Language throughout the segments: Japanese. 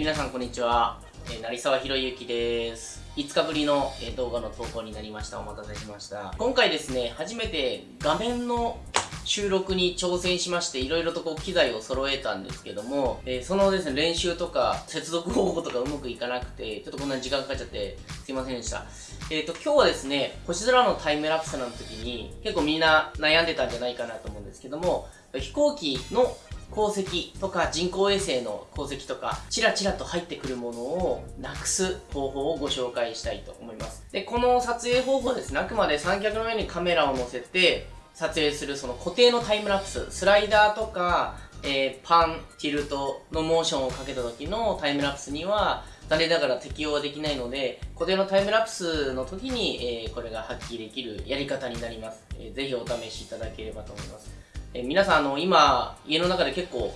皆さんこんにちは、えー、成沢博之です。5日ぶりの、えー、動画の投稿になりました。お待たせしました。今回ですね初めて画面の収録に挑戦しまして、いろいろとこう機材を揃えたんですけども、えー、そのですね、練習とか接続方法とかうまくいかなくて、ちょっとこんなに時間かかっちゃってすいませんでした。えっ、ー、と、今日はですね、星空のタイムラプスの時に結構みんな悩んでたんじゃないかなと思うんですけども、飛行機の鉱石とか人工衛星の鉱石とか、チラチラと入ってくるものをなくす方法をご紹介したいと思います。で、この撮影方法ですね、あくまで三脚の上にカメラを載せて、撮影するその固定のタイムラプス、スライダーとか、えー、パン、ティルトのモーションをかけた時のタイムラプスには、残念ながら適用はできないので、固定のタイムラプスの時に、えー、これが発揮できるやり方になります。えー、ぜひお試しいただければと思います。え、皆さん、あの、今、家の中で結構、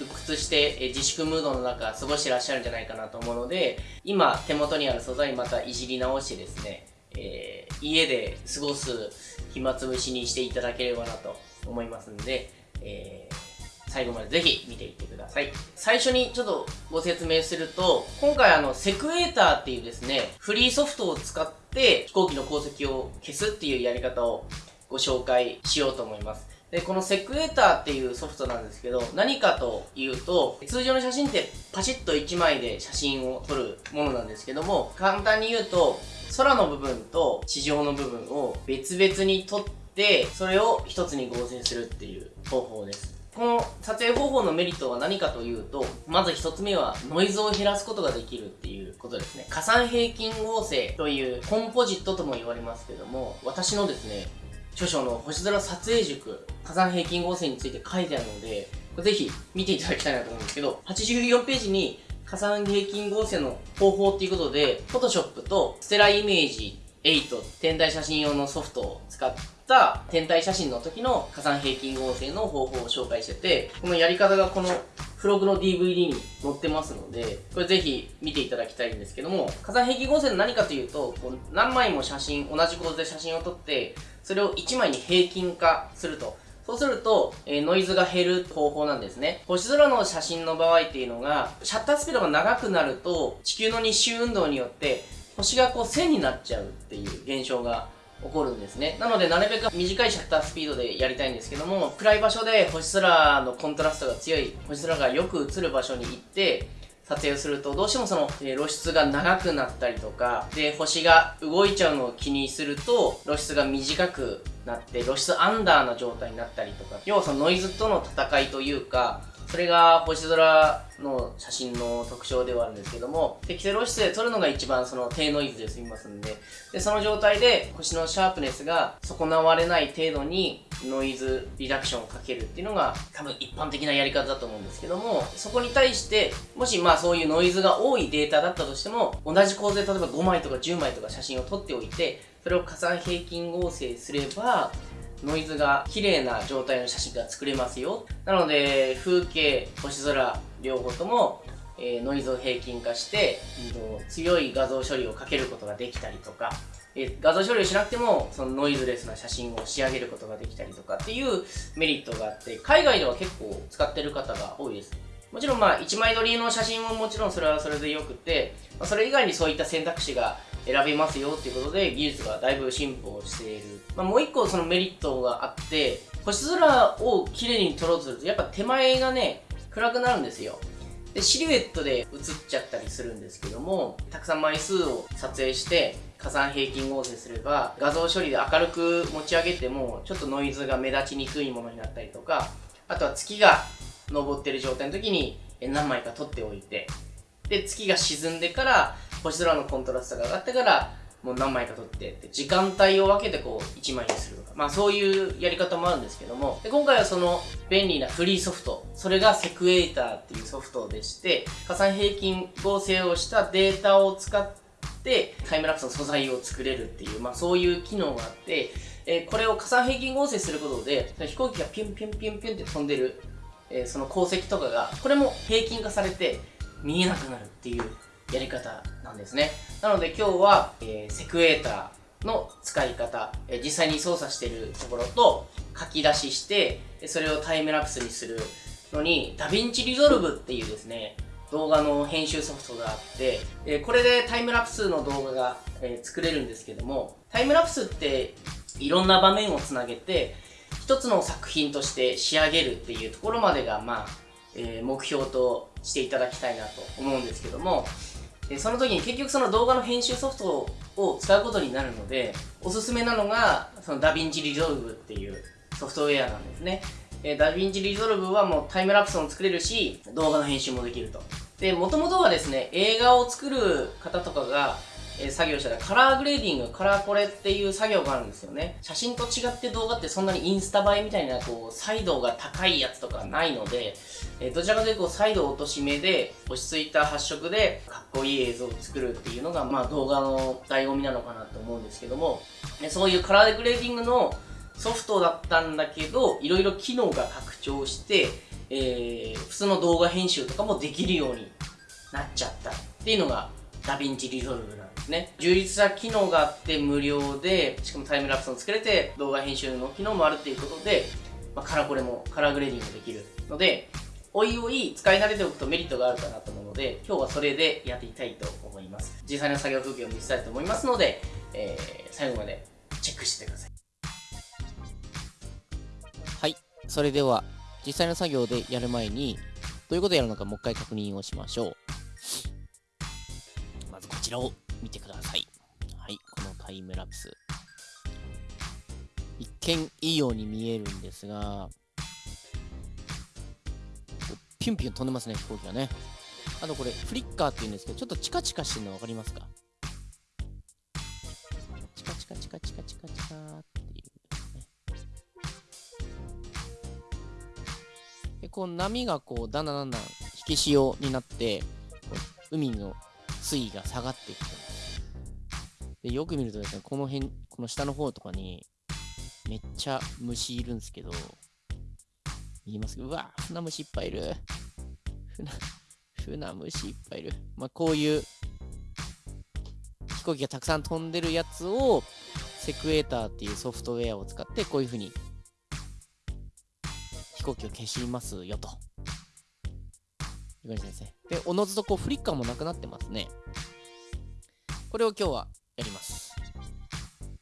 鬱屈して、え自粛ムードの中過ごしてらっしゃるんじゃないかなと思うので、今手元にある素材またいじり直してですね、えー、家で過ごす暇つぶしにしていただければなと思いますんで、えー、最後までぜひ見ていってください。最初にちょっとご説明すると、今回あの、セクエーターっていうですね、フリーソフトを使って飛行機の航跡を消すっていうやり方をご紹介しようと思います。で、このセクエーターっていうソフトなんですけど、何かというと、通常の写真ってパシッと1枚で写真を撮るものなんですけども、簡単に言うと、空の部分と地上の部分を別々に撮って、それを一つに合成するっていう方法です。この撮影方法のメリットは何かというと、まず一つ目はノイズを減らすことができるっていうことですね。加算平均合成というコンポジットとも言われますけども、私のですね、著書の星空撮影塾、加算平均合成について書いてあるので、ぜひ見ていただきたいなと思うんですけど、84ページに加算平均合成の方法っていうことで、Photoshop とステライメージ8天体写真用のソフトを使った天体写真の時の加算平均合成の方法を紹介してて、このやり方がこの付録の DVD に載ってますので、これぜひ見ていただきたいんですけども、加算平均合成の何かというと、こう何枚も写真、同じ構図で写真を撮って、それを1枚に平均化すると。そうすると、えー、ノイズが減る方法なんですね。星空の写真の場合っていうのが、シャッタースピードが長くなると、地球の日周運動によって、星がこう線になっちゃうっていう現象が起こるんですね。なので、なるべく短いシャッタースピードでやりたいんですけども、暗い場所で星空のコントラストが強い、星空がよく映る場所に行って、撮影をすると、どうしてもその、え、露出が長くなったりとか、で、星が動いちゃうのを気にすると、露出が短くなって、露出アンダーな状態になったりとか、要はそのノイズとの戦いというか、それが星空の写真の特徴ではあるんですけども、適正露出で撮るのが一番その低ノイズで済みますんで、で、その状態で星のシャープネスが損なわれない程度にノイズリダクションをかけるっていうのが多分一般的なやり方だと思うんですけども、そこに対して、もしまあそういうノイズが多いデータだったとしても、同じ構図で例えば5枚とか10枚とか写真を撮っておいて、それを加算平均合成すれば、ノイズが綺麗な状態の写真が作れますよ。なので、風景、星空、両方とも、えー、ノイズを平均化して、強い画像処理をかけることができたりとか、えー、画像処理をしなくても、そのノイズレスな写真を仕上げることができたりとかっていうメリットがあって、海外では結構使ってる方が多いです。もちろんまあ、1枚撮りの写真ももちろんそれはそれでよくて、まあ、それ以外にそういった選択肢が選べますよっていうことで技術がだいぶ進歩している。まあ、もう一個そのメリットがあって、星空を綺麗に撮ろうとすると、やっぱ手前がね、暗くなるんですよ。で、シルエットで映っちゃったりするんですけども、たくさん枚数を撮影して、加算平均合成すれば、画像処理で明るく持ち上げても、ちょっとノイズが目立ちにくいものになったりとか、あとは月が昇ってる状態の時に何枚か撮っておいて、で、月が沈んでから、星空のコントラストが上がってから、もう何枚か撮ってって、時間帯を分けてこう、1枚にするとか。まあそういうやり方もあるんですけども、で今回はその便利なフリーソフト、それがセクエイターっていうソフトでして、加算平均合成をしたデータを使って、タイムラプスの素材を作れるっていう、まあそういう機能があって、えー、これを加算平均合成することで、飛行機がピュンピュンピュンピュンって飛んでる、えー、その光跡とかが、これも平均化されて、見えなくなるっていうやり方なんですね。なので今日は、えー、 Sequator の使い方、えー、実際に操作してるところと書き出しして、それをタイムラプスにするのに、 DaVinci Resolve っていうですね、動画の編集ソフトがあって、えこれでタイムラプスの動画が、え作れるんですけども、タイムラプスっていろんな場面をつなげて、一つの作品として仕上げるっていうところまでが、まあ、えー、目標としていただきたいなと思うんですけども、でその時に結局その動画の編集ソフトを使うことになるので、おすすめなのが、その DaVinci Resolve っていうソフトウェアなんですね。え DaVinci Resolve はもうタイムラプスも作れるし、動画の編集もできると。で、もともとはですね、映画を作る方とかが、え作業したらカラーグレーディング、カラーコレっていう作業があるんですよね。写真と違って動画ってそんなにインスタ映えみたいなこう、彩度が高いやつとかないので、えどちらかというと彩度落とし目で落ち着いた発色でかっこいい映像を作るっていうのが、まあ動画の醍醐味なのかなと思うんですけども、えそういうカラーグレーディングのソフトだったんだけど、いろいろ機能が拡張して、えー、普通の動画編集とかもできるようになっちゃったっていうのが DaVinci Resolve ですね。充実した機能があって無料で、しかもタイムラプスも作れて動画編集の機能もあるっていうことで、まあ、カラコレもカラーグレーディングもできるので、おいおい使い慣れておくとメリットがあるかなと思うので、今日はそれでやっていきたいと思います。実際の作業風景を見せたいと思いますので、えー、最後までチェックしてください。はい。それでは、実際の作業でやる前に、どういうことをやるのかもう一回確認をしましょう。まずこちらを見てください。はい。このタイムラプス。一見いいように見えるんですが、ピュンピュン飛んでますね、飛行機がね。あとこれ、フリッカーって言うんですけど、ちょっとチカチカしてるの分かりますか？チカチカチカチカチカチカっていうね。で、こう波がこう、だんだんだんだん引き潮になって、海の水位が下がっていくで、よく見るとですね、この辺、この下の方とかに、めっちゃ虫いるんですけど、言います？うわ、船虫いっぱいいる。船、船虫いっぱいいる。まあ、こういう飛行機がたくさん飛んでるやつを、セクエーターっていうソフトウェアを使って、こういう風に飛行機を消しますよと。いう感じですね。で、おのずとこうフリッカーもなくなってますね。これを今日はやります。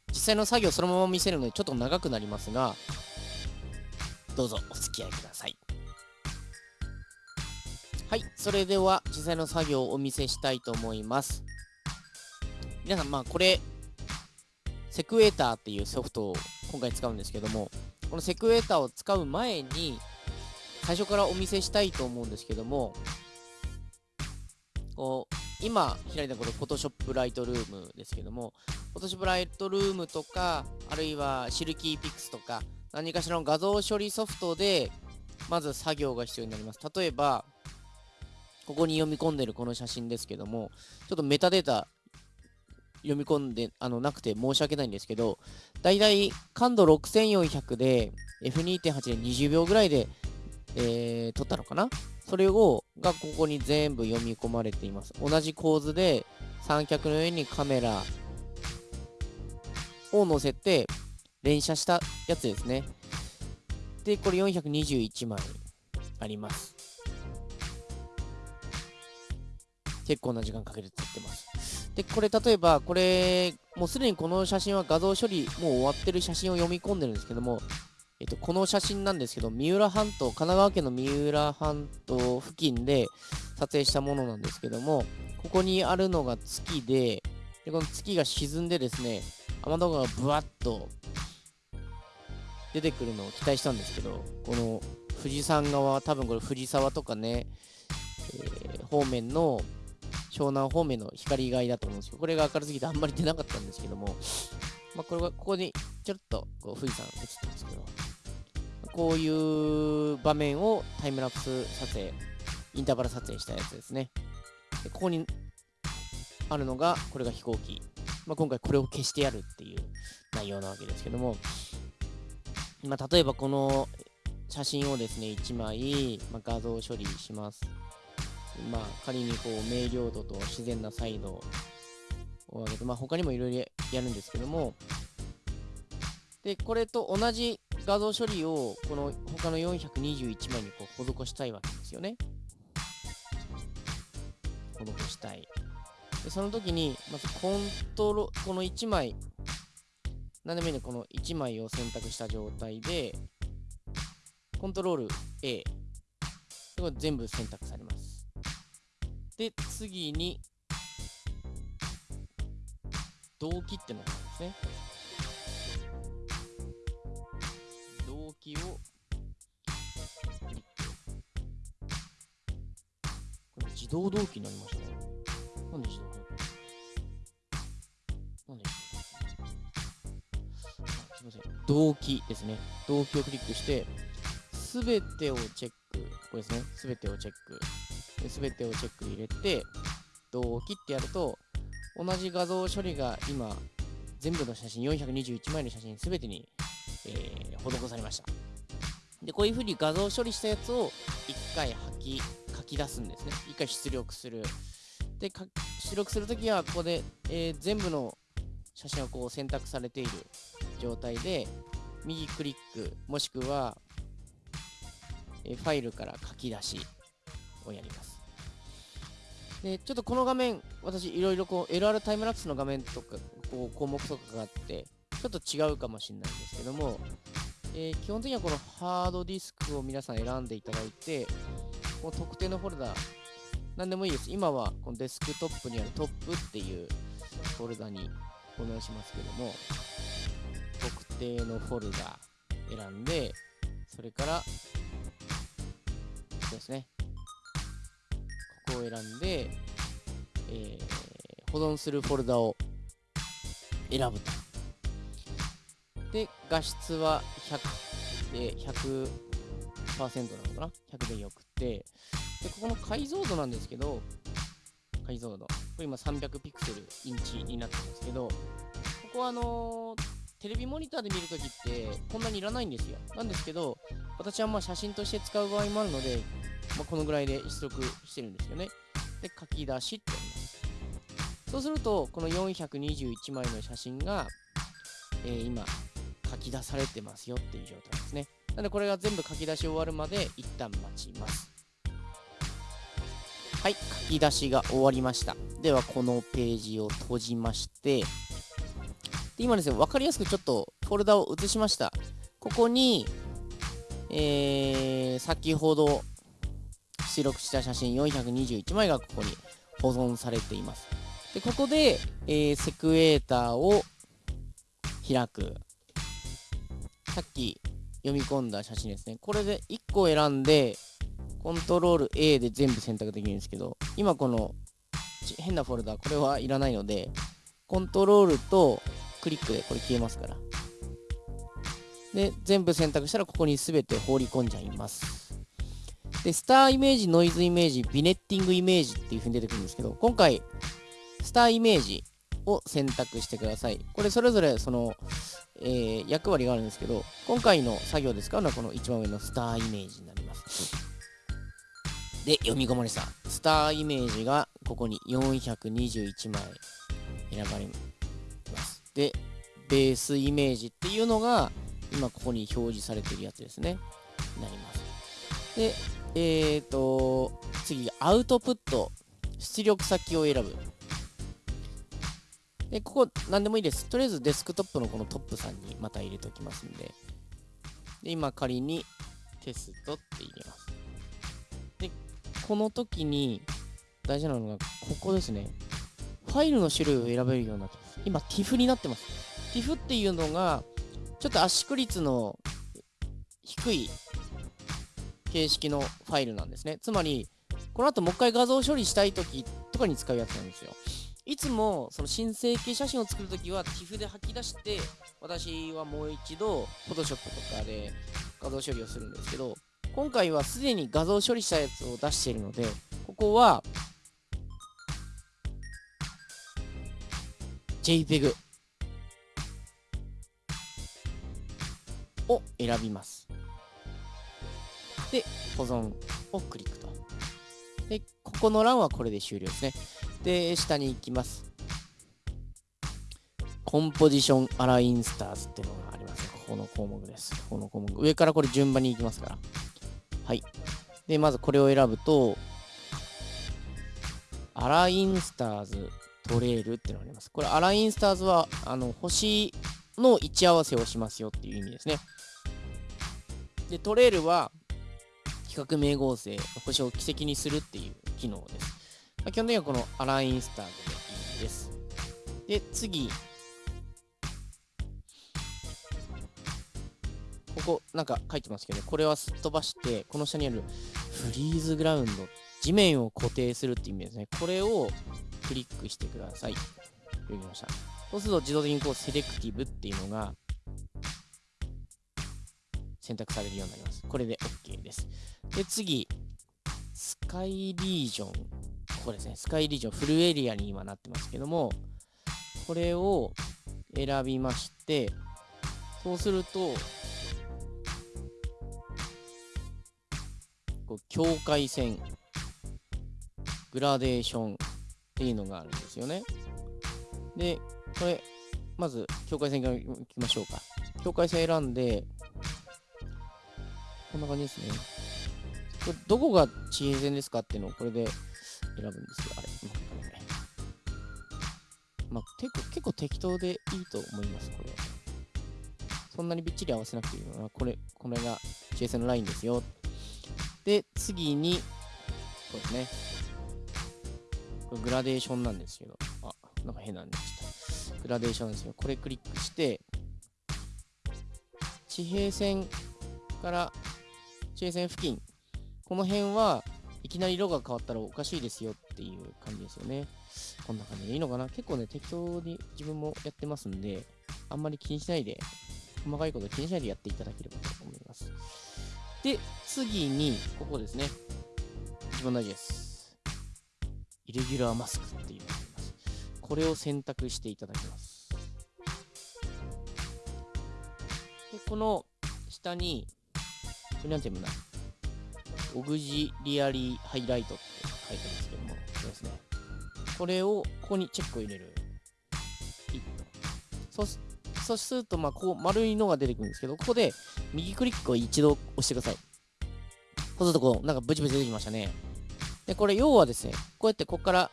実際の作業そのまま見せるのでちょっと長くなりますが、どうぞお付き合いください。はい、それでは実際の作業をお見せしたいと思います。皆さん、まあこれ、セクエーターっていうソフトを今回使うんですけども、このセクエーターを使う前に、最初からお見せしたいと思うんですけども、こう、今開いたこれ、Photoshop Lightroom ですけども、Photoshop Lightroom とか、あるいはシルキーピックスとか、何かしらの画像処理ソフトで、まず作業が必要になります。例えば、ここに読み込んでるこの写真ですけども、ちょっとメタデータ読み込んであのなくて申し訳ないんですけど、だいたい感度6400で F2.8 で20秒ぐらいで、えー、撮ったのかな？それを、がここに全部読み込まれています。同じ構図で三脚の上にカメラを載せて、連写したやつですね。で、これ421枚あります。結構な時間かけて撮ってます。で、これ例えば、これ、もうすでにこの写真は画像処理、もう終わってる写真を読み込んでるんですけども、えっと、この写真なんですけど、三浦半島、神奈川県の三浦半島付近で撮影したものなんですけども、ここにあるのが月で、でこの月が沈んでですね、雨戸川がブワッと出てくるのを期待したんですけど、この富士山側、多分これ藤沢とかね、えー、方面の湘南方面の光害だと思うんですけど、これが明るすぎてあんまり出なかったんですけども、まあ、これはここにちょっとこう富士山映ってますけど、こういう場面をタイムラプス撮影、インターバル撮影したやつですね。でここにあるのが、これが飛行機。まあ、今回これを消してやるっていう内容なわけですけども、まあ、例えばこの写真をですね、1枚、まあ、画像処理します。まあ、仮にこう、明瞭度と自然な彩度を上げて、まあ、他にもいろいろやるんですけども、で、これと同じ画像処理を、この他の421枚にこう施したいわけですよね。施したい。でその時に、まずコントロ、この1枚、何でもいいね、この1枚を選択した状態で、コントロール A。これ全部選択されます。で、次に、動機ってのがあるんですね。自動動機になりましたね。なんで自動動機なんであ、すいません。動機ですね。動機をクリックして、すべてをチェック。これですね。すべてをチェック。すべてをチェック入れて、動機ってやると、同じ画像処理が今、全部の写真、421枚の写真すべてに、えー、施されました。で、こういうふうに画像処理したやつを1回吐き、き出すんですね。1回出力する。で、出力するときは、ここで、えー、全部の写真がこう選択されている状態で、右クリック、もしくは、えー、ファイルから書き出しをやります。で、ちょっとこの画面、私いろいろこう LR タイムラプスの画面とか、こう項目とかがあって、ちょっと違うかもしれないんですけども、えー、基本的にはこのハードディスクを皆さん選んでいただいて、この特定のフォルダ、何でもいいです。今はこのデスクトップにあるトップっていうフォルダに保存しますけども、特定のフォルダ選んで、それから、そうですねここ、を選んで、えー、保存するフォルダを選ぶと。で、画質は100で100 100%なのかな ?100 でよくて。で、ここの解像度なんですけど、解像度。これ今300ピクセルインチになってますけど、ここはあのー、テレビモニターで見るときってこんなにいらないんですよ。なんですけど、私はまあ写真として使う場合もあるので、まあ、このぐらいで出力してるんですよね。で、書き出しってやります。そうすると、この421枚の写真が、えー、今、書き出されてますよっていう状態ですね。なので、これが全部書き出し終わるまで一旦待ちます。はい、書き出しが終わりました。では、このページを閉じまして、で今ですね、分かりやすくちょっとフォルダを移しました。ここに、えー、先ほど出力した写真421枚がここに保存されています。で、ここで、えー、セクエーターを開く。さっき読み込んだ写真ですね。これで1個選んで、コントロール A で全部選択できるんですけど、今この変なフォルダ、これはいらないので、コントロールとクリックでこれ消えますから。で、全部選択したらここに全て放り込んじゃいます。で、スターイメージ、ノイズイメージ、ビネッティングイメージっていう風に出てくるんですけど、今回、スターイメージを選択してください。これそれぞれその、えー、役割があるんですけど、今回の作業で使うのはこの一番上のスターイメージになります。で、読み込まれた。スターイメージがここに421枚選ばれます。で、ベースイメージっていうのが今ここに表示されてるやつですね。なります。で、えーと、次、アウトプット、出力先を選ぶ。で、ここ、何でもいいです。とりあえずデスクトップのこのトップさんにまた入れておきますんで。で、今仮にテストって入れます。で、この時に大事なのが、ここですね。ファイルの種類を選べるようになってます。今、TIFF になってます。TIFF っていうのが、ちょっと圧縮率の低い形式のファイルなんですね。つまり、この後もう一回画像処理したい時とかに使うやつなんですよ。いつもその新成形写真を作るときは TIFF で吐き出して私はもう一度 Photoshop とかで画像処理をするんですけど今回はすでに画像処理したやつを出しているのでここは JPEG を選びますで、保存をクリックと。で、ここの欄はこれで終了ですね。で、下に行きます。コンポジションアラインスターズっていうのがあります。ここの項目です。この項目。上からこれ順番に行きますから。はい。で、まずこれを選ぶと、アラインスターズトレールっていうのがあります。これ、アラインスターズは、あの、星の位置合わせをしますよっていう意味ですね。で、トレールは、比較名合成、星を軌跡にするっていう機能です。基本的にはこのアラインスターズでいいです。で、次。ここ、なんか書いてますけど、これはすっ飛ばして、この下にあるフリーズグラウンド、地面を固定するっていう意味ですね。これをクリックしてください。読みました。そうすると自動的にこうセレクティブっていうのが選択されるようになります。これで OK です。で、次、スカイリージョン。ここですね。スカイリージョン、フルエリアに今なってますけども、これを選びまして、そうすると、こう境界線、グラデーションっていうのがあるんですよね。で、これ、まず、境界線からいきましょうか。境界線選んで、こんな感じですね。これ、どこが地平線ですかっていうのをこれで選ぶんですよ。あれ、まあ、結構結構適当でいいと思います、これ。そんなにびっちり合わせなくていいのは、これ、これが地平線のラインですよ。で、次に、そうですね。グラデーションなんですけど、あ、なんか変なんでした。グラデーションですよ。これクリックして、地平線から地平線付近、この辺はいきなり色が変わったらおかしいですよっていう感じですよね。こんな感じでいいのかな？結構ね、適当に自分もやってますんで、あんまり気にしないで、細かいこと気にしないでやっていただければと思います。で、次に、ここですね。一番大事です。イレギュラーマスクっていうのがあります。これを選択していただきます。で、この下に、これなんて読むんだ？オグジリアリーハイライトって書いてますけども、これですね。これを、ここにチェックを入れる。ピッと。そそうすると、まあ、こう、丸いのが出てくるんですけど、ここで、右クリックを一度押してください。そうすると、こう、なんかブチブチ出てきましたね。で、これ、要はですね、こうやって、ここから、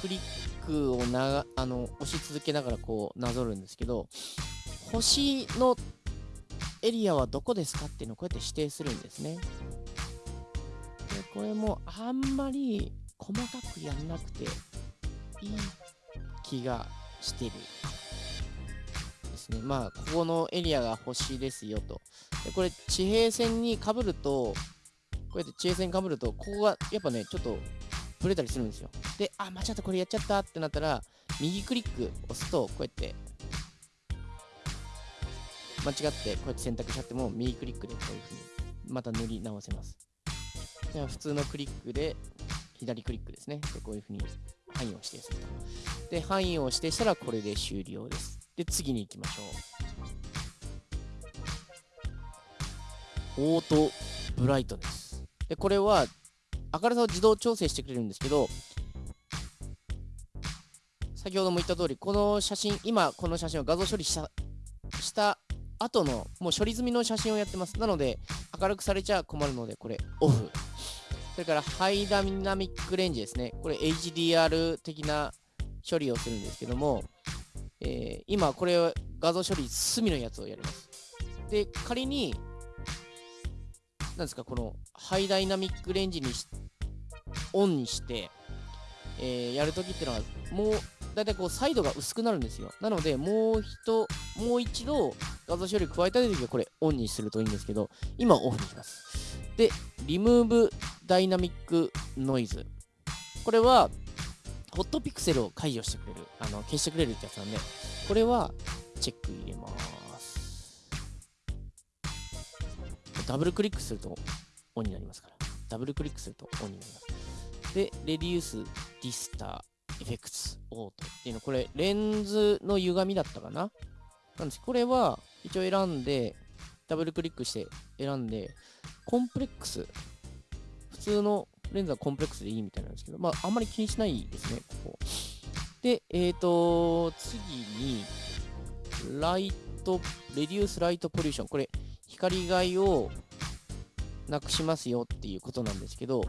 クリックをなあの押し続けながら、こう、なぞるんですけど、星のエリアはどこですかっていうのをこうやって指定するんですね。これもあんまり細かくやんなくていい気がしてる。ですね。まあ、ここのエリアが星ですよと。で、これ地平線にかぶると、こうやって地平線にかぶると、ここがやっぱね、ちょっとブレたりするんですよ。で、あ、間違ったこれやっちゃったってなったら、右クリック押すと、こうやって間違ってこうやって選択しちゃっても右クリックでこういう風にまた塗り直せます。では普通のクリックで左クリックですね。でこういう風に範囲を指定すると。で、範囲を指定したらこれで終了です。で、次に行きましょう。オートブライトです。で、これは明るさを自動調整してくれるんですけど、先ほども言った通り、この写真、今この写真を画像処理したした後のもう処理済みの写真をやってます。なので、明るくされちゃ困るので、これ、オフ。それから、ハイダイナミックレンジですね。これ、HDR 的な処理をするんですけども、えー、今、これ、画像処理、隅のやつをやります。で、仮に、なんですか、この、ハイダイナミックレンジにオンにして、えー、やるときっていうのは、もう、だいたいこう、サイドが薄くなるんですよ。なので、もう一、もう一度、画像処理加えたいときはこれオンにするといいんですけど、今オフにします。で、リムーブダイナミックノイズ。これは、ホットピクセルを解除してくれる、あの消してくれるってやつなんで、これはチェック入れます。ダブルクリックするとオンになりますから。ダブルクリックするとオンになります。で、レデュースディスターエフェクツオートっていうの、これレンズの歪みだったかな？なんです。これは一応選んで、ダブルクリックして選んで、コンプレックス。普通のレンズはコンプレックスでいいみたいなんですけど、まあ、あんまり気にしないですね、ここ。で、えっ、ー、と、次に、ライト、レデュースライトポリューション。これ、光害をなくしますよっていうことなんですけど、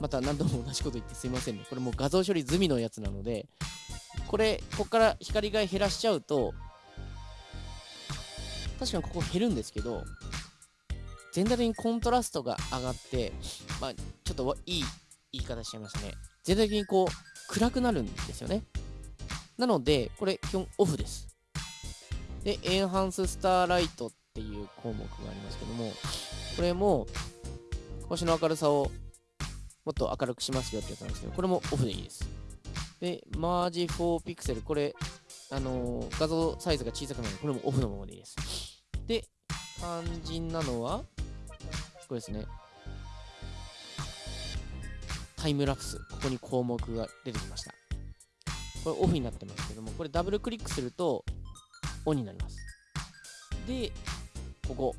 また何度も同じこと言ってすいませんね。これもう画像処理済みのやつなので、これ、ここから光が減らしちゃうと、確かにここ減るんですけど、全体的にコントラストが上がって、まあ、ちょっといい言い方しちゃいましたね。全体的にこう、暗くなるんですよね。なので、これ、基本オフです。で、エンハンススターライトっていう項目がありますけども、これも、星の明るさをもっと明るくしますよってやつなんですけど、これもオフでいいです。で、マージ4ピクセル、これ、あのー、画像サイズが小さくなるので、これもオフのままでいいです。で、肝心なのは、これですね。タイムラプス。ここに項目が出てきました。これオフになってますけども、これダブルクリックすると、オンになります。で、ここ。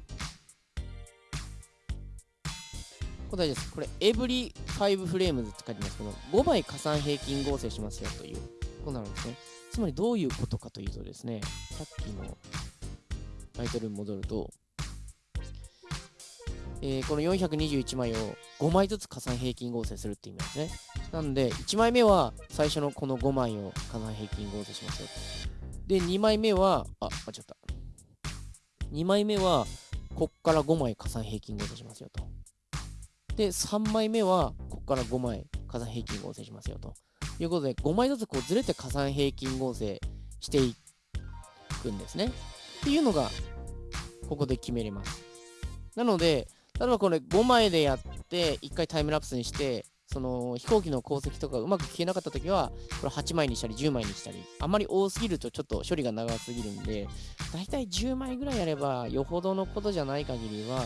これ大事です。これ、エブリ5フレームズって書いてますけど、5枚加算平均合成しますよということなんですね。つまりどういうことかというとですね、さっきのタイトルに戻ると、えー、この421枚を5枚ずつ加算平均合成するって意味なんですね。なんで、1枚目は最初のこの5枚を加算平均合成しますよ。で、2枚目は、あ、間違った。2枚目は、こっから5枚加算平均合成しますよと。で、3枚目は、こっから5枚加算平均合成しますよと。いうことで、5枚ずつこうずれて加算平均合成していくんですね。っていうのが、ここで決めれます。なので、例えばこれ5枚でやって、1回タイムラプスにして、その飛行機の航跡とかうまく消えなかったときは、これ8枚にしたり10枚にしたり、あまり多すぎるとちょっと処理が長すぎるんで、だいたい10枚ぐらいやれば、よほどのことじゃない限りは、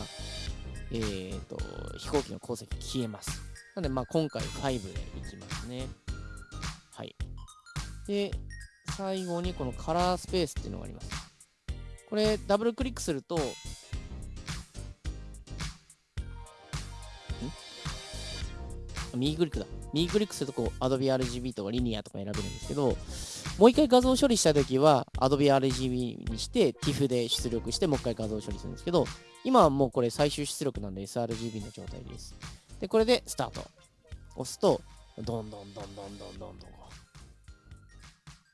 えーと、飛行機の航跡消えます。なので、まあ今回5でいきますね。はい。で、最後にこのカラースペースっていうのがあります。これ、ダブルクリックすると、右クリックだ。右クリックするとこう、Adobe RGB とかリニアとか選べるんですけど、もう一回画像処理したときは、Adobe RGB にして、TIFF で出力して、もう一回画像処理するんですけど、今はもうこれ最終出力なんで sRGB の状態です。で、これでスタート。押すと、どんどんどんどんどんどんどん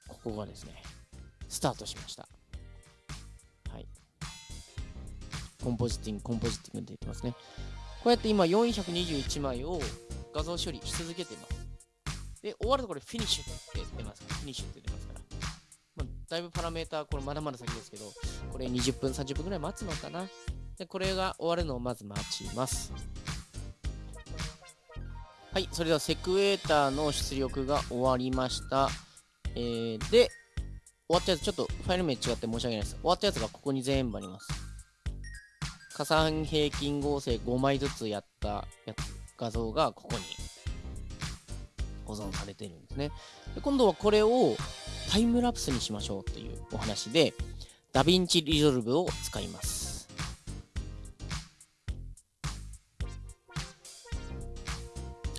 ここがですね、スタートしました。はい。コンポジティング、コンポジティングって言ってますね。こうやって今421枚を画像処理し続けてます。で、終わるとこれフィニッシュって出ますから、フィニッシュって出ますから。まあ、だいぶパラメーター、これまだまだ先ですけど、これ20分、30分くらい待つのかな。で、これが終わるのをまず待ちます。はい、それではセクエーターの出力が終わりました。えー、で、終わったやつ、ちょっとファイル名違って申し訳ないです。終わったやつがここに全部あります。加算平均合成5枚ずつやったやつ画像がここに保存されてるんですね。で今度はこれをタイムラプスにしましょうというお話で、 DaVinci Resolve を使います。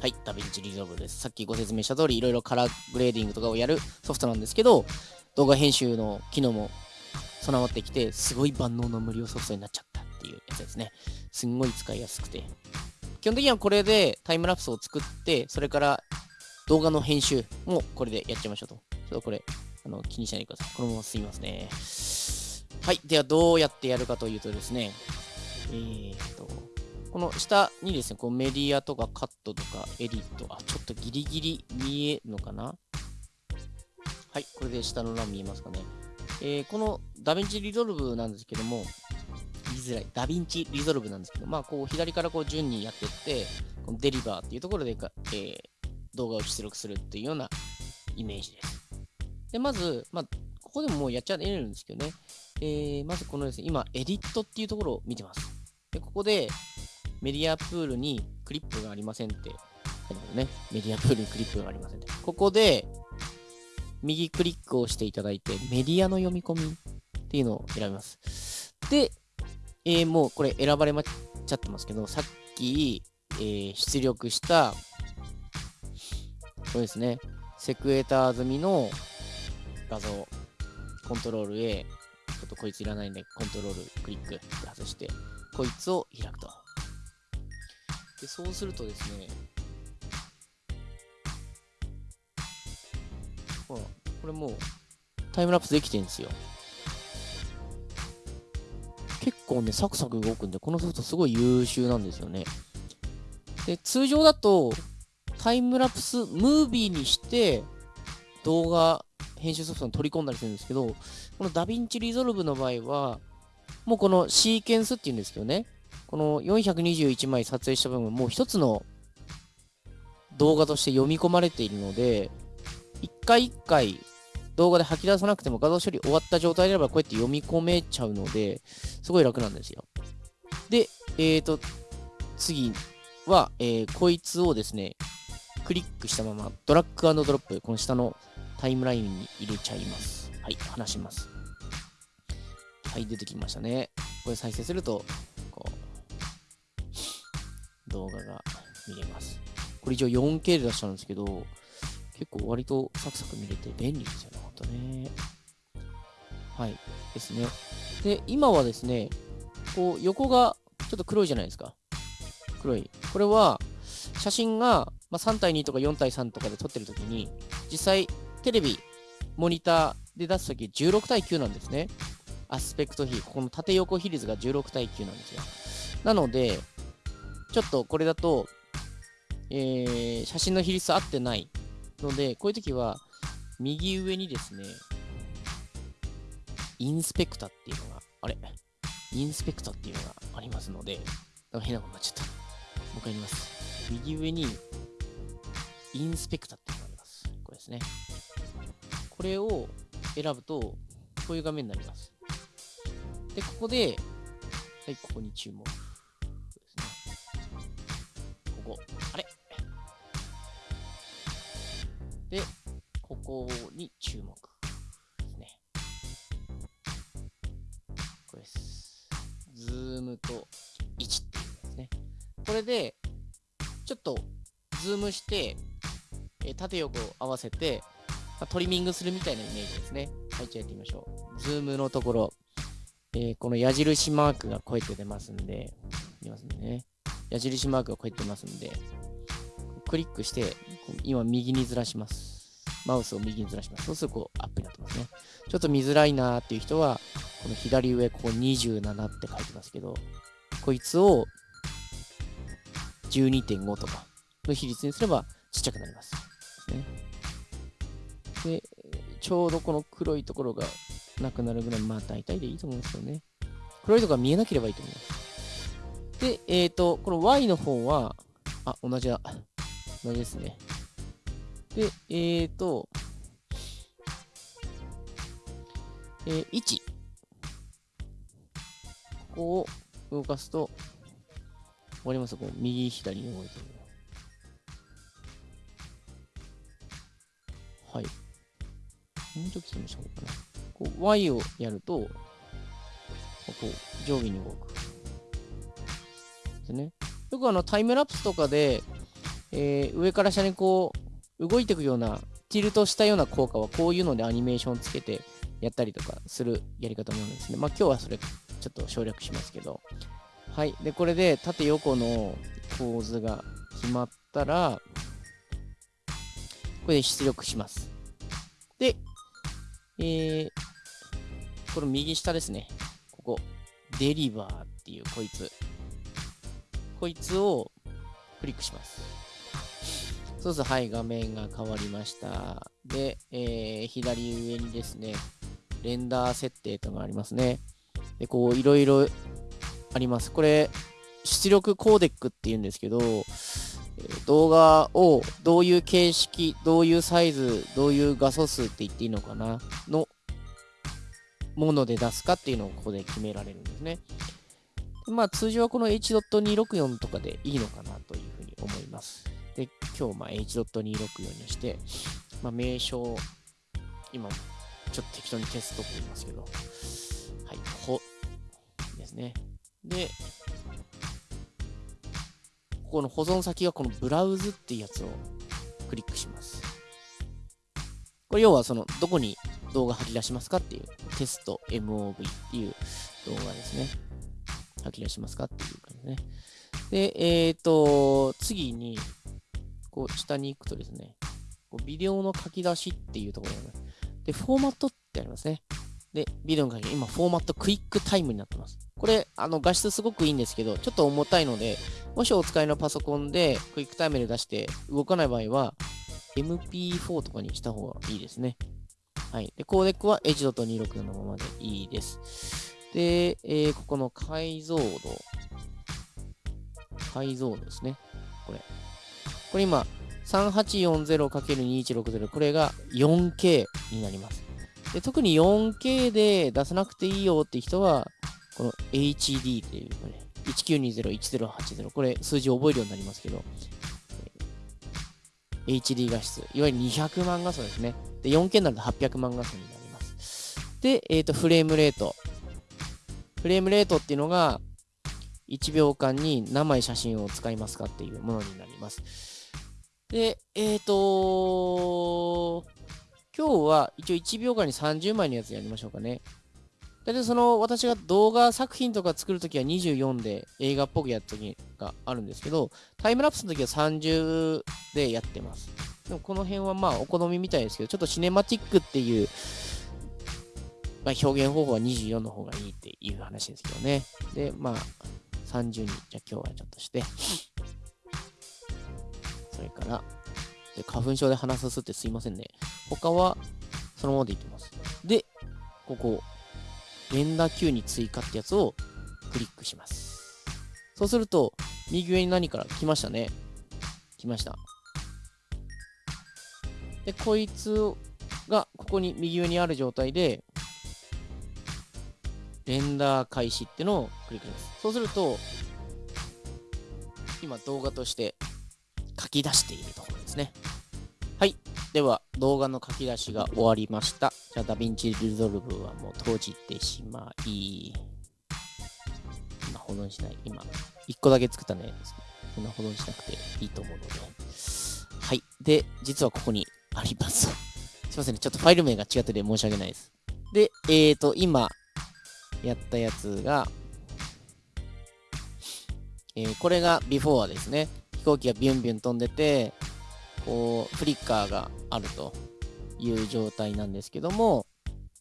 はい、 DaVinci Resolve です。さっきご説明した通り、いろいろカラーグレーディングとかをやるソフトなんですけど、動画編集の機能も備わってきて、すごい万能の無料ソフトになっちゃったっていうやつですね。すんごい使いやすくて、基本的にはこれでタイムラプスを作って、それから動画の編集もこれでやっちゃいましょうと。ちょっとこれ、あの気にしないでください。このまますみますね。はい。では、どうやってやるかというとですね、えーと、この下にですね、こうメディアとかカットとかエディット、あ、ちょっとギリギリ見えるのかな？はい。これで下の欄見えますかね。えー、この DaVinci Resolve なんですけども、づらい。 DaVinci Resolve なんですけど、まあ、こう、左からこう順にやっていって、この Deliver っていうところでか、えー、動画を出力するっていうようなイメージです。で、まず、まあ、ここでももうやっちゃえるんですけどね。えー、まずこのですね、今、エディットっていうところを見てます。で、ここで、 Media Pool にクリップがありませんってね。メディアプールにクリップがありませんって。ここで、右クリックをしていただいて、メディアの読み込みっていうのを選びます。で、えー、もうこれ選ばれまっちゃってますけど、さっき、えー、出力した、これですね、セクエーター済みの画像、コントロール A、ちょっとこいついらないんで、コントロールクリック外して、こいつを開くと。で、そうするとですね、ほら、これもうタイムラプスできてるんですよ。結構ね、サクサク動くんで、このソフトすごい優秀なんですよね。で、通常だと、タイムラプスムービーにして動画編集ソフトに取り込んだりするんですけど、この DaVinci Resolve の場合は、もうこのシーケンスっていうんですけどね、この421枚撮影した部分もう一つの動画として読み込まれているので、一回一回動画で吐き出さなくても画像処理終わった状態であればこうやって読み込めちゃうので、すごい楽なんですよ。で、えーと、次は、えー、こいつをですね、クリックしたままドラッグドロップ、この下のタイムラインに入れちゃいます。はい、離します。はい、出てきましたね。これ再生すると、こう、動画が見れます。これ一応 4K で出したんですけど、結構割とサクサク見れて便利ですよね、とね。はい。ですね。で、今はですね、こう、横がちょっと黒いじゃないですか。黒い。これは、写真が、まあ、3対2とか4対3とかで撮ってるときに、実際、テレビ、モニターで出すとき16対9なんですね。アスペクト比、ここの縦横比率が16対9なんですよ。なので、ちょっとこれだと、えー、写真の比率合ってないので、こういう時は、右上にですね、インスペクタっていうのが、あれ？インスペクタっていうのがありますので、なんか変なことになっちゃった。もう一回言います。右上に、インスペクタっていうのがあります。これですね。これを選ぶと、こういう画面になります。で、ここで、はい、ここに注目。こに注目ですね。これです。ズームと位置っていうやつね。これで、ちょっとズームして、え縦横合わせて、ま、トリミングするみたいなイメージですね。はい、じゃあやってみましょう。ズームのところ、えー、この矢印マークがこうやって出ますんで、出ますね。矢印マークがこうやって出ますんで、クリックして、今右にずらします。マウスを右にずらします。そうするとこうアップになってますね。ちょっと見づらいなーっていう人は、この左上、ここ27って書いてますけど、こいつを12.5とかの比率にすればちっちゃくなります。で、ちょうどこの黒いところがなくなるぐらい、まあ大体でいいと思うんですよね。黒いところが見えなければいいと思います。で、えっ、ー、と、この Y の方は、あ、同じだ。同じですね。で、えっ、ー、と、えー、1。ここを動かすと、わかりますこう右、左に動いてる。はい。もうちょっと説明した方がいいかな。こう、Y をやると、こう、上下に動く。ですね。よくあの、タイムラプスとかで、えー、上から下にこう、動いていくような、ティルトしたような効果はこういうのでアニメーションつけてやったりとかするやり方もあるんですね。まあ今日はそれちょっと省略しますけど。はい。で、これで縦横の構図が決まったら、これで出力します。で、えー、この右下ですね。ここ、デリバーっていうこいつ。こいつをクリックします。そうす、はい、画面が変わりました。で、えー、左上にですね、レンダー設定というのがありますね。で、こう、いろいろあります。これ、出力コーデックっていうんですけど、動画をどういう形式、どういうサイズ、どういう画素数って言っていいのかなのもので出すかっていうのをここで決められるんですね。まあ通常はこの H.264 とかでいいのかなというふうに思います。で、今日、まあ、H.264 にして、まあ、名称、今、ちょっと適当にテストって言いますけど、はい、ほ、ですね。で、ここの保存先がこのブラウズっていうやつをクリックします。これ要はその、どこに動画吐き出しますかっていう、テスト MOV っていう動画ですね。吐き出しますかっていう感じですね。で、えっ、ー、と、次に、こう下に行くとですね、こうビデオの書き出しっていうところがあります。で、フォーマットってありますね。で、ビデオの書き、今、フォーマット QuickTime になってます。これ、あの、画質すごくいいんですけど、ちょっと重たいので、もしお使いのパソコンでクイックタイムで出して動かない場合は、MP4 とかにした方がいいですね。はい。で、コーデックは H.26 のままでいいです。で、えー、ここの解像度。解像度ですね。これ。これ今、3840×2160。これが 4K になります。で特に 4K で出さなくていいよって人は、この HD っていう、これ、1920-1080。これ、数字覚えるようになりますけど、HD 画質。いわゆる200万画素ですね。で、4K になると800万画素になります。で、えっ、ー、と、フレームレート。フレームレートっていうのが、1秒間に何枚写真を使いますかっていうものになります。で、えっ、ー、と今日は一応1秒間に30枚のやつやりましょうかね。大体その私が動画作品とか作るときは24で映画っぽくやった時があるんですけど、タイムラプスの時は30でやってます。でもこの辺はまあお好みみたいですけど、ちょっとシネマティックっていう、まあ、表現方法は24の方がいいっていう話ですけどね。で、まあ30に、じゃあ今日はちょっとして、それから、花粉症で鼻すすってすいませんね。他はそのままでいきます。で、ここ、連打 Q に追加ってやつをクリックします。そうすると、右上に何から来ましたね。来ました。で、こいつがここに右上にある状態で、レンダー開始ってのをクリックします。そうすると、今動画として書き出しているところですね。はい。では、動画の書き出しが終わりました。じゃあ、 DaVinci Resolve はもう閉じてしまい、今保存しない。今、1個だけ作ったね。そんな保存しなくていいと思うので。はい。で、実はここにあります。すいませんね。ちょっとファイル名が違ってて申し訳ないです。で、えーと、今、やったやつが、えー、これがビフォーですね。飛行機がビュンビュン飛んでて、こう、フリッカーがあるという状態なんですけども、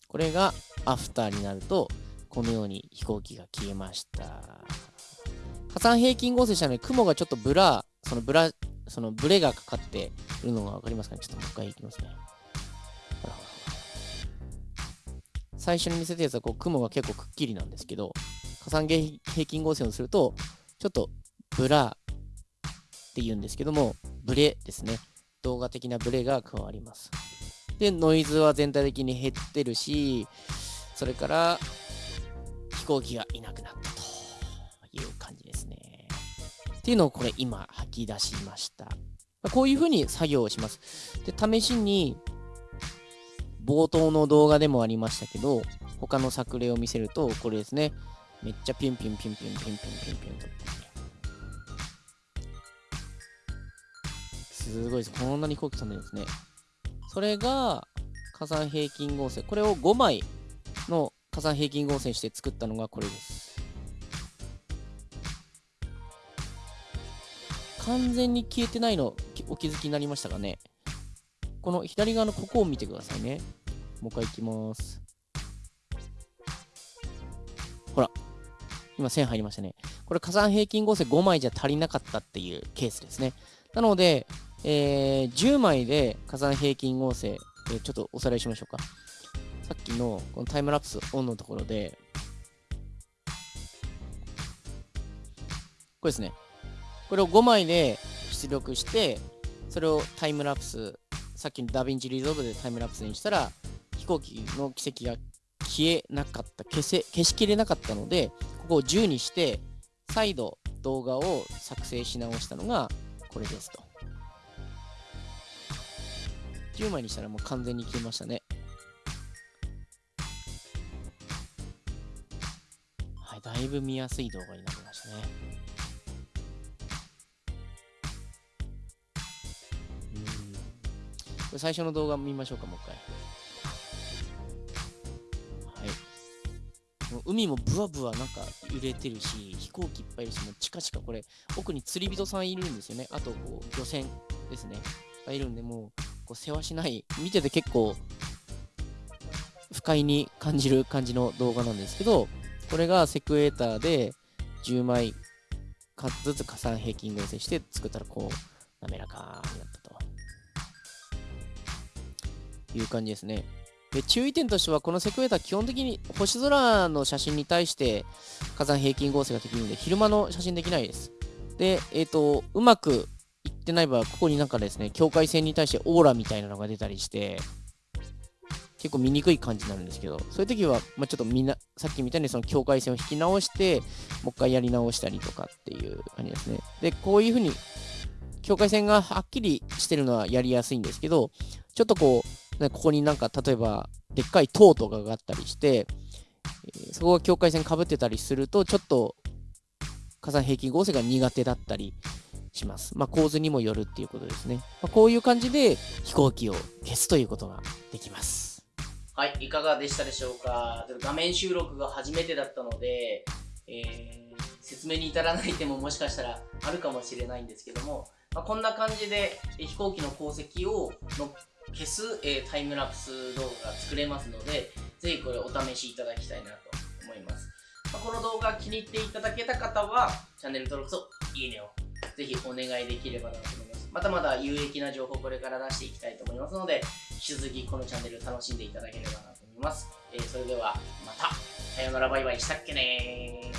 これがアフターになると、このように飛行機が消えました。加算平均合成したので、雲がちょっとブラ、そのブラ、そのブレがかかっているのがわかりますかね？ちょっともう一回いきますね。最初に見せたやつはこう雲が結構くっきりなんですけど、火山平均合成をすると、ちょっとブラって言うんですけども、ブレですね。動画的なブレが加わります。で、ノイズは全体的に減ってるし、それから飛行機がいなくなったという感じですね。っていうのをこれ今吐き出しました。こういうふうに作業をします。で、試しに冒頭の動画でもありましたけど、他の作例を見せると、これですね。めっちゃピュンピュンピュンピュンピュンピュンピュンピンと。すごいです。こんなに飛行機飛んでるんですね。それが火山平均合成。これを5枚の火山平均合成して作ったのがこれです。完全に消えてないのお気づきになりましたかねこの左側のここを見てくださいね。もう一回いきます。ほら。今線入りましたね。これ火山平均合成5枚じゃ足りなかったっていうケースですね。なので、えー、10枚で火山平均合成、えー、ちょっとおさらいしましょうか。さっきのこのタイムラプスオンのところで、これですね。これを5枚で出力して、それをタイムラプス、さっきの DaVinci Resolve でタイムラプスにしたら、飛行機の軌跡が消えなかった、消せ、消しきれなかったので、ここを10にして、再度動画を作成し直したのがこれですと。10枚にしたらもう完全に消えましたね。はい、だいぶ見やすい動画になりましたね。うん。最初の動画見ましょうか、もう一回。海もブワブワなんか揺れてるし、飛行機いっぱいいるし、もうチカチカこれ、奥に釣り人さんいるんですよね。あと、こう、漁船ですね。がいるんで、もう、こう世話しない見てて結構不快に感じる感じの動画なんですけどこれがセクエーターで10枚ずつ加算平均合成して作ったらこう滑らかになったと。いう感じですね。で注意点としてはこのセクエーター基本的に星空の写真に対して火山平均合成ができるので昼間の写真できないです。でえっ、ー、とうまくってない場合はここになんかですね境界線に対してオーラみたいなのが出たりして結構見にくい感じになるんですけどそういう時は、まあ、ちょっとみんなさっきみたいにその境界線を引き直してもう一回やり直したりとかっていう感じですね。でこういう風に境界線がはっきりしてるのはやりやすいんですけどちょっとこう、ね、ここになんか例えばでっかい塔とかがあったりして、そこが境界線かぶってたりするとちょっと火山平均合成が苦手だったりします。まあ、構図にもよるっていうことですね。まあ、こういう感じで飛行機を消すということができます。はい、いかがでしたでしょうか？画面収録が初めてだったので、えー、説明に至らない点ももしかしたらあるかもしれないんですけども、まあ、こんな感じで飛行機の航跡をの消す、えー、タイムラプス動画が作れますので、ぜひこれお試しいただきたいなと思います。ま、この動画気に入っていただけた方は、チャンネル登録といいねをぜひお願いできればなと思います。まだまだ有益な情報これから出していきたいと思いますので、引き続きこのチャンネル楽しんでいただければなと思います。えー、それではまた、さよならバイバイしたっけね